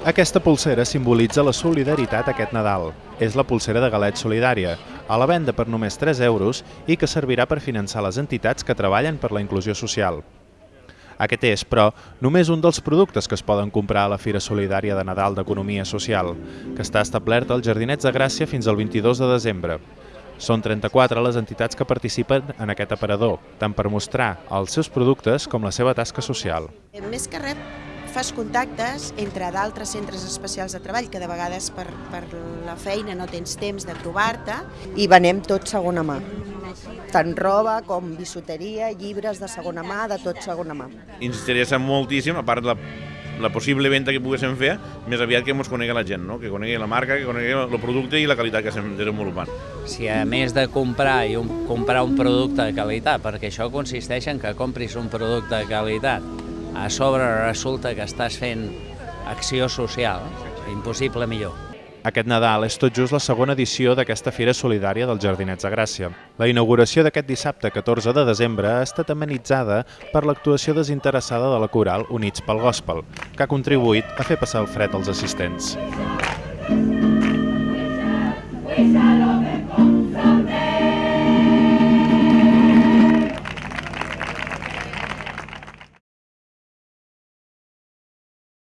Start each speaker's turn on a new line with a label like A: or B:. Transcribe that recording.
A: Aquesta pulsera simbolitza la solidaritat aquest Nadal. És la pulsera de galet solidària, a la venda per només 3 euros i que servirà per finançar les entitats que treballen per la inclusió social. Aquest és, però, només un dels productes que es poden comprar a la Fira Solidària de Nadal d'Economia Social, que està establerta als Jardinets de Gràcia fins al 22 de desembre. Són 34 les entitats que participen en aquest aparador, tant per mostrar els seus productes com la seva tasca social.
B: Més que res, fas contactes entre d'altres centres especials de treball que de vegades per, per la feina no tens temps de trobar-te.
C: I venem tot segona mà, tant roba com bisuteria, llibres de segona mà, de tot segona mà.
D: Ens interessa moltíssim, a part de la, la possible venda que poguéssim fer, més aviat que ens conegui la gent, no? que conegui la marca, que conegui el producte i la qualitat que estem desenvolupant.
E: Si a més de comprar i un, comprar un producte de qualitat, perquè això consisteix en que compris un producte de qualitat, a sobre resulta que estàs fent acció social, impossible millor.
A: Aquest Nadal és tot just la segona edició d'aquesta Fira Solidària dels Jardinets de Gràcia. La inauguració d'aquest dissabte 14 de desembre ha estat amenitzada per l'actuació desinteressada de la coral Units pel Gospel, que ha contribuït a fer passar el fred als assistents.